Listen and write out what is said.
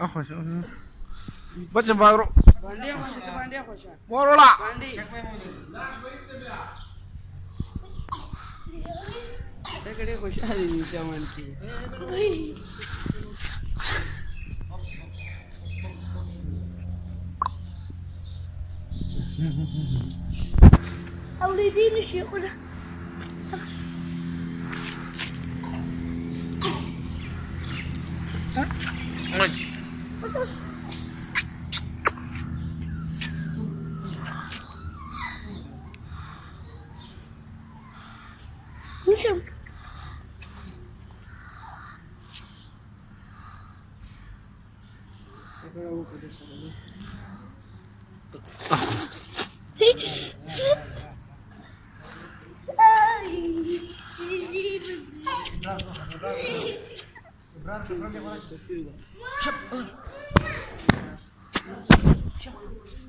أخوش. بچه بارو. باندې خوشه ته باندې خوشه ورولا باندې دګړې خوشاله دي چې مان کې اولادي نشي خوزه Thank you. よいしょ。Bravo, bravo, bravo. 不需。